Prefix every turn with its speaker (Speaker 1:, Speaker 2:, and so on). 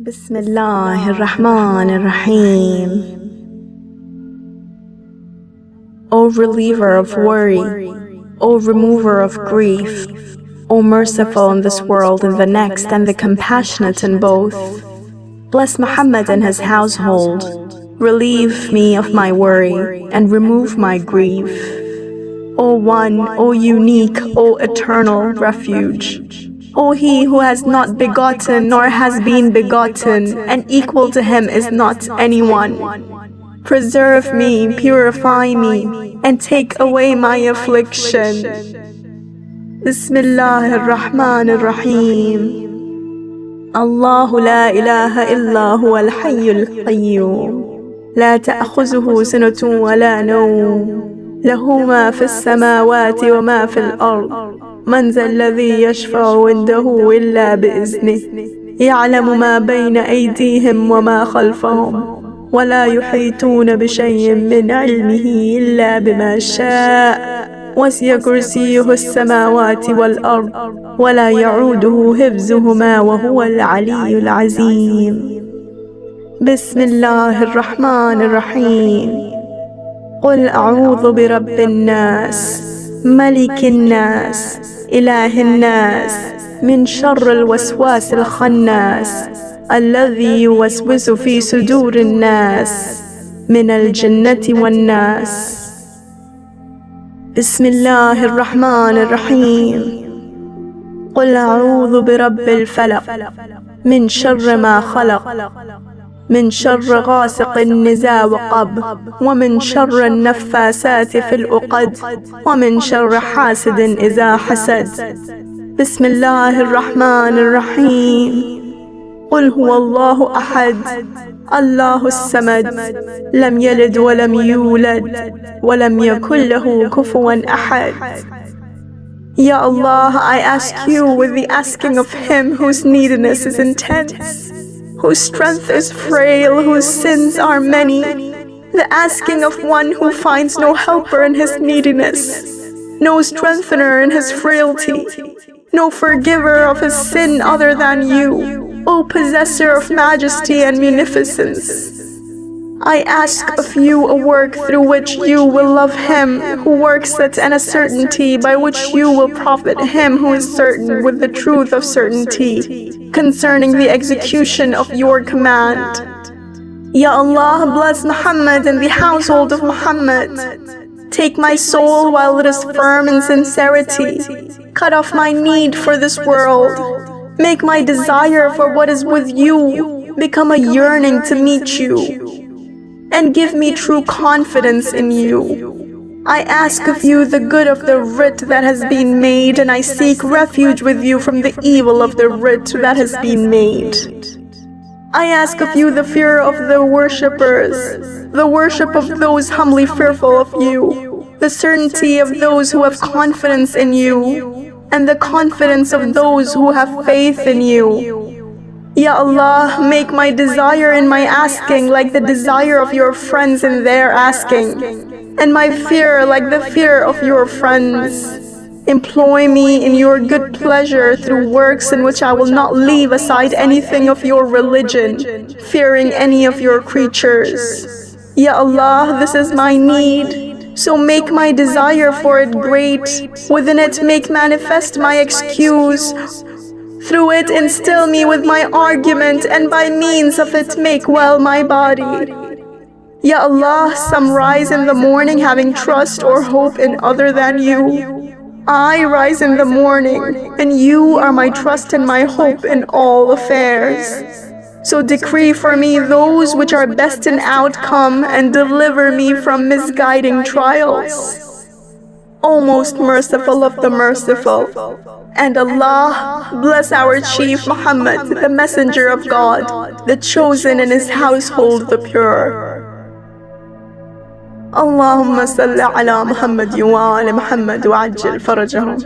Speaker 1: بسم الله الرحمن الرحيم O reliever of worry, O remover of grief, O merciful in this world and the next and the compassionate in both. Bless Muhammad and his household. Relieve me of my worry and remove my grief. O One, O Unique, O Eternal Refuge. O He who has not begotten nor has been begotten, and equal to Him is not anyone. Preserve me, purify me, and take away my affliction. Bismillah ar-Rahman ar-Rahim. الله لا إله إلا هو الحي القيوم لا تأخذه سنة ولا نوم له ما في السماوات وما في الأرض من ذا الذي يشفع عنده إلا بإذنه. يعلم ما بين أيديهم وما خلفهم. ولا يحيطون بشيء من علمه إلا بما شاء. وسع كرسيه السماوات والأرض. ولا يعوده حفظهما وهو العلي العظيم. بسم الله الرحمن الرحيم. قل أعوذ برب الناس. ملك الناس إله الناس من شر الوسواس الخناس الذي يوسوس في صدور الناس من الجنة والناس. بسم الله الرحمن الرحيم. قل أعوذ برب الفلق من شر ما خلق. من شر غاسق إذا وقب ومن شر النفاسات في العقد ومن شر حاسد إذا حسد. بسم الله الرحمن الرحيم. قل هو الله أحد الله الصمد لم يلد ولم يولد ولم يكن له كفوا أحد. Ya Allah, I ask you with the asking of him whose neediness is intense. Whose strength is frail, whose sins are many, the asking of one who finds no helper in his neediness, no strengthener in his frailty, no forgiver of his sin other than you, O possessor of majesty and munificence. I ask of you a work through which you will love him who works it and a certainty by which you will profit him who is certain with the truth of certainty concerning the execution of your command. Ya Allah, bless Muhammad and the household of Muhammad. Take my soul while it is firm in sincerity. Cut off my need for this world. Make my desire for what is with you become a yearning to meet you and give me true confidence in you. I ask of you the good of the writ that has been made, and I seek refuge with you from the evil of the writ that has been made. I ask of you the fear of the worshippers, the worship of those humbly fearful of you, the certainty of those who have confidence in you, and the confidence of those who have faith in you. Ya Allah, make my desire in my asking like the desire of your friends in their asking, and my fear like the fear of your friends. Employ me in your good pleasure through works in which I will not leave aside anything of your religion, fearing any of your creatures. Ya Allah, this is my need. So make my desire for it great. Within it make manifest my excuse through it instill me with my argument, and by means of it make well my body. Ya Allah, some rise in the morning having trust or hope in other than you. I rise in the morning, and you are my trust and my hope in all affairs. So decree for me those which are best in outcome and deliver me from misguiding trials. O most merciful of the merciful. And Allah bless our chief Muhammad, the messenger of God, the chosen in his household, the pure. اللهم صل على محمد وآل محمد وعجل فرجهم